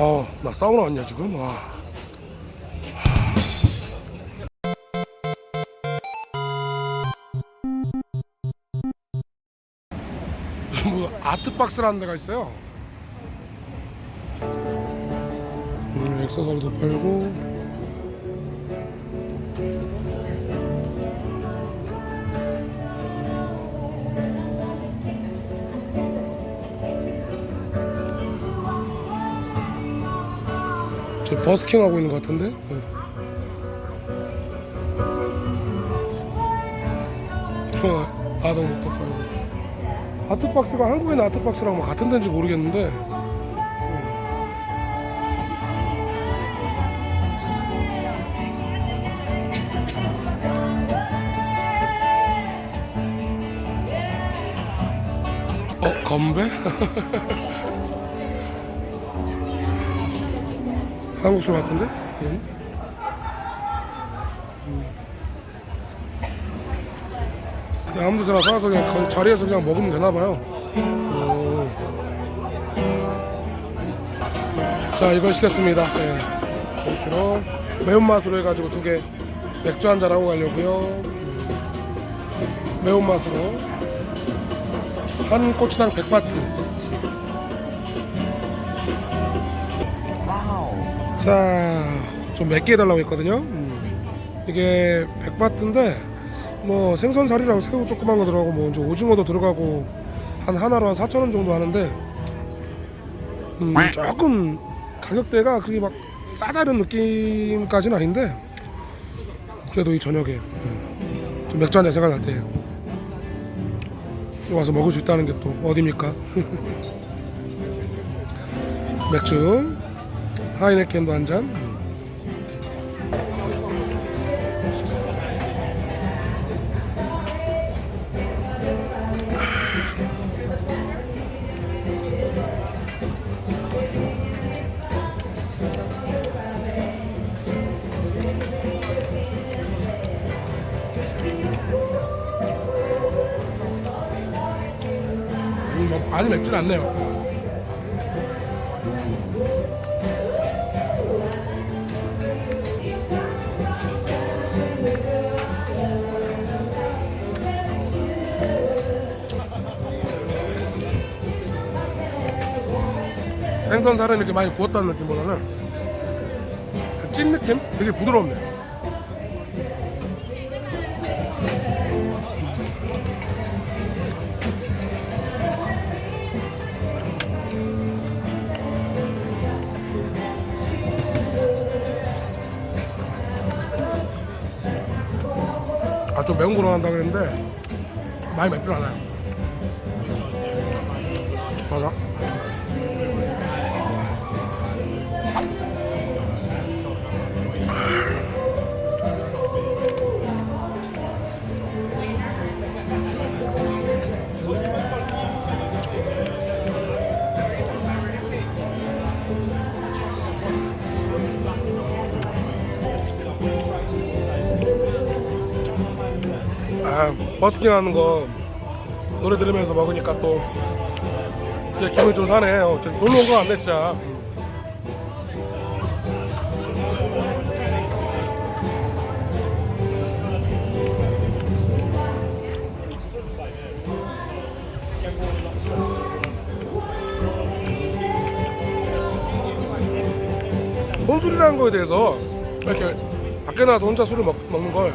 어, 나 사우나 왔냐 지금? 와. 뭐 아트박스라는 데가 있어요. 음, 액세서리도 팔고. 버스킹 하고 있는 것 같은데? 네. 어, 아동복도 팔고 아트박스가 한국에 있는 아트박스랑 뭐 같은 데인지 모르겠는데 어? 건배? 한국식 같은데? 응? 그냥 아무 데서나 사서 그냥 그 자리에서 그냥 먹으면 되나 봐요. 오. 자 이걸 시켰습니다. 네. 5kg 매운맛으로 해가지고 두 개 맥주 한 잔 하고 가려고요. 음. 매운맛으로 한 꼬치당 100바트. 자, 좀 맵게 해달라고 했거든요. 음. 이게 100바트인데 뭐 생선살이랑 새우 조그만 거 들어가고 뭐 이제 오징어도 들어가고 한 하나로 한 4천 원 정도 하는데 음, 조금 가격대가 그게 막 싸다른 느낌까지는 아닌데 그래도 이 저녁에 음, 좀 맥주 한잔 생각날 때 와서 먹을 수 있다는 게 또 어딥니까? 맥주 하이네켄도 한 잔. 음, 뭐 많이 맵진 않네요. 생선살은 이렇게 많이 구웠다는 느낌보다는 찐 느낌? 되게 부드럽네. 아 좀 매운 거로 한다 그랬는데 많이 맵진 않아요. 맞아? 아 버스킹 하는 거 노래 들으면서 먹으니까 또 기분이 좀 사네. 어, 저 놀러 온 거 같네 진짜. 혼술이라는 거에 대해서 이렇게 밖에 나와서 혼자 술을 먹, 먹는 걸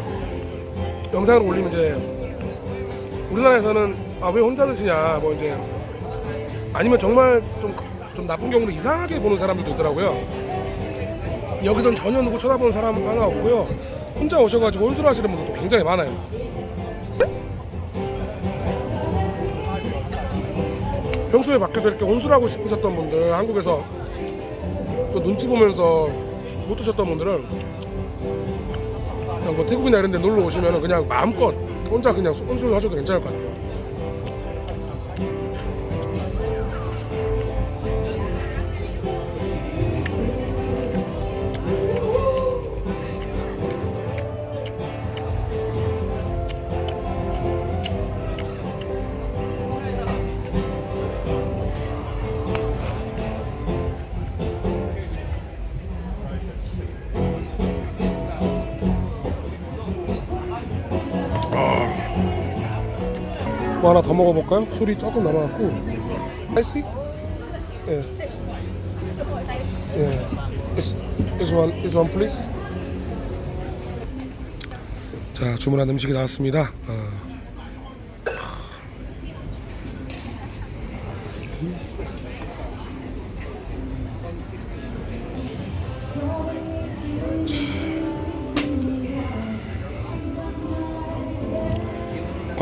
영상을 올리면 이제 우리나라에서는 아 왜 혼자 드시냐 뭐 이제 아니면 정말 좀, 좀 나쁜 경우로 이상하게 보는 사람들도 있더라고요. 여기선 전혀 누구 쳐다보는 사람 하나 없고요. 혼자 오셔가지고 혼술 하시는 분들도 굉장히 많아요. 평소에 밖에서 이렇게 혼술하고 싶으셨던 분들 한국에서 또 눈치 보면서 못 드셨던 분들은 그냥 뭐 태국이나 이런 데 놀러 오시면 그냥 마음껏 혼자 그냥 혼술 하셔도 괜찮을 것 같아요 뭐 하나 더 먹어볼까요? 술이 조금 남아갖고 spicy? Yes Yeah this one, one please 자 주문한 음식이 나왔습니다 어.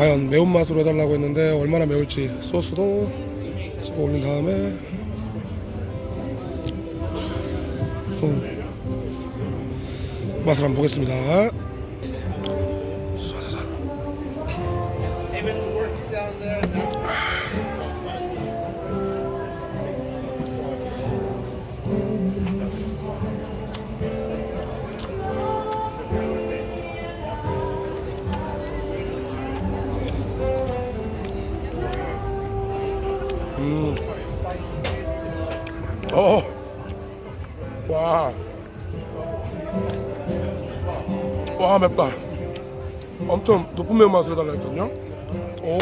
과연 매운맛으로 해달라고 했는데 얼마나 매울지 소스도 집어 올린 다음에 음. 맛을 한번 보겠습니다 쏴자자. 와. 와 맵다. 엄청 높은 매운맛을 해달라 했거든요. 오.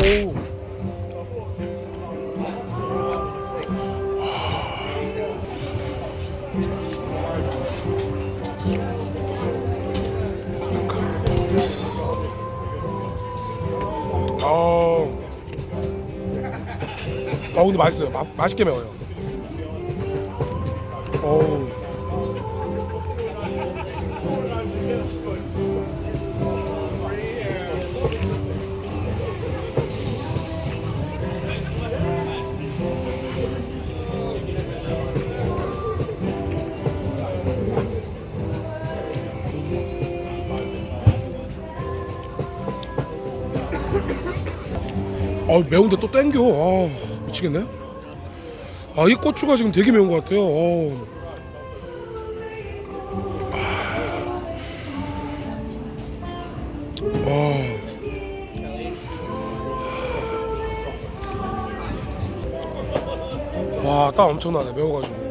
아. 아 근데 맛있어요. 마, 맛있게 매워요. 어우. 어 매운데 또 땡겨. 아 미치겠네. 아 이 고추가 지금 되게 매운 것 같아요. 어. 와. 와, 땀 엄청나네. 매워가지고.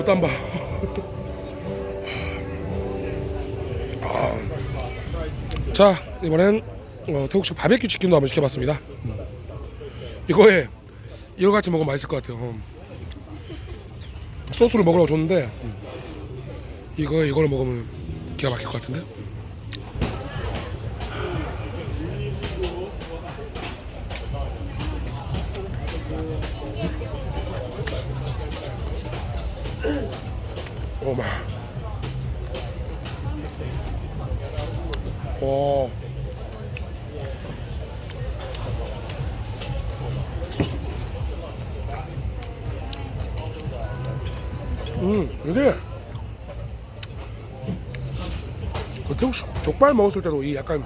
어, 땀 봐. 아. 자, 이번엔 어, 태국식 바베큐 치킨도 한번 시켜봤습니다. 음. 이거에 이거 같이 먹으면 맛있을 것 같아요. 음. 소스를 먹으라고 줬는데 음. 이거 이거를 먹으면 기가 막힐 것 같은데. 오마. 오. 음, 근데 그 태국식 족발 먹었을 때도 이 약간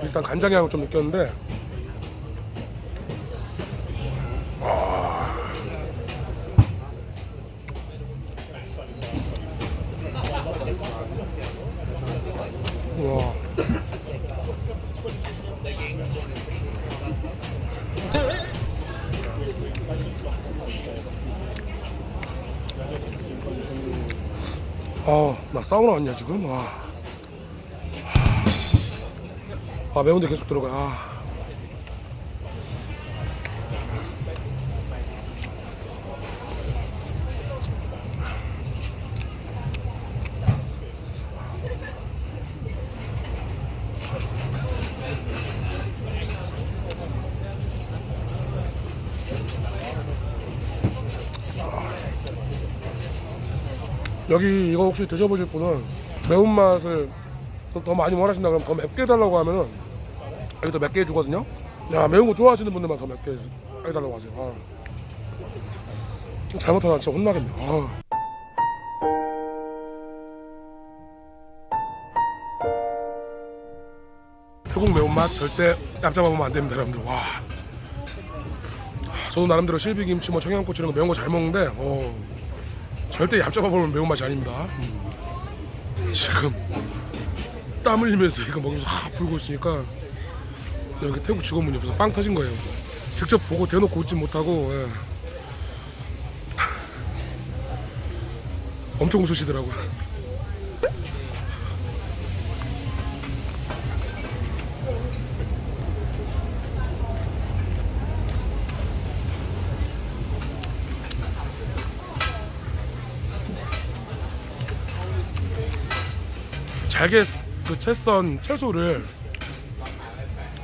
비슷한 간장 향을 좀 느꼈는데 와. 아, 나 사우나 왔냐 지금? 와. 아, 매운데 계속 들어가. 아. 여기 이거 혹시 드셔보실 분은 매운맛을 더- 더 많이 원하신다 그러면 더 맵게 해달라고 하면은 여기 더 맵게 해주거든요. 야 매운 거 좋아하시는 분들만 더 맵게 해달라고 하세요. 아. 잘못하면 진짜 혼나겠네. 아. 태국 매운맛 절대 깜짝 먹으면 안 됩니다 여러분들. 와. 아, 저도 나름대로 실비김치 뭐 청양고추 이런 거 매운 거 잘 먹는데 어, 절대 먹으면 매운맛이 아닙니다 음. 지금 땀 흘리면서 이거 먹으면서 하 불고 있으니까 여기 태국 직원분이 옆에서 빵 터진 거예요 직접 보고 대놓고 웃지 못하고 예. 엄청 웃으시더라고요 잘게 그 채썬 채소를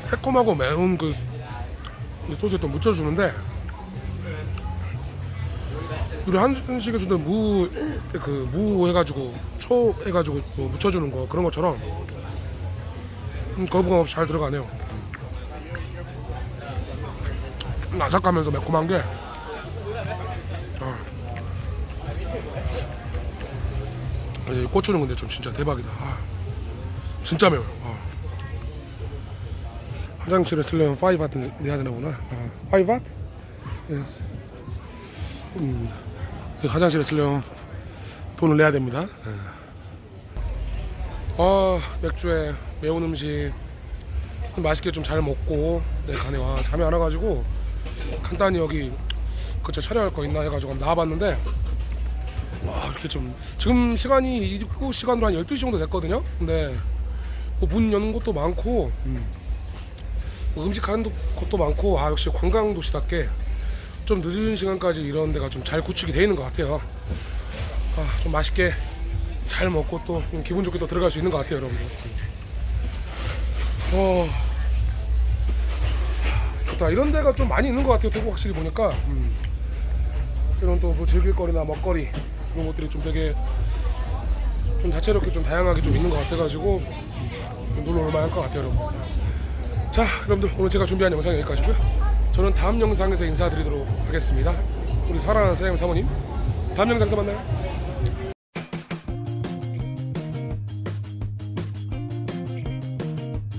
새콤하고 매운 그, 그 소스에 또 묻혀주는데 우리 한식에서도 무 그 무 해가지고 초 해가지고 뭐 묻혀주는 거 그런 것처럼 음, 거부감 없이 잘 들어가네요. 음, 아삭하면서 매콤한 게 이 고추는 근데 좀 진짜 대박이다. 아, 진짜 매워요. 아. 화장실에 쓰려면 5바트 내야 되나 보나? 아, 5바트? Yes. 음, 그 화장실에 쓰려면 돈을 내야 됩니다. 예. 아, 맥주에 매운 음식 맛있게 좀 잘 먹고 내 간에 와 잠이 안 와가지고 간단히 여기 그저 촬영할 거 있나 해가지고 나와봤는데 와 이렇게 좀 지금 시간이 입국 시간으로 한 12시 정도 됐거든요? 근데 뭐문 여는 곳도 많고 음. 뭐 음식 하는 곳도 많고 아 역시 관광 도시답게 좀 늦은 시간까지 이런 데가 좀 잘 구축이 되어 있는 것 같아요. 아, 좀 맛있게 잘 먹고 또 기분 좋게 또 들어갈 수 있는 것 같아요 여러분들. 어. 좋다. 이런 데가 좀 많이 있는 것 같아요 태국 확실히 보니까. 음. 이런 또 뭐 즐길거리나 먹거리 그런 것들이 좀 되게 좀 다채롭게 좀 다양하게 좀 있는 것 같아가지고 음, 놀러 올만할 것 같아요 여러분. 자 여러분들 오늘 제가 준비한 영상 여기까지고요. 저는 다음 영상에서 인사드리도록 하겠습니다. 우리 사랑하는 사장님 사모님 다음 영상에서 만나요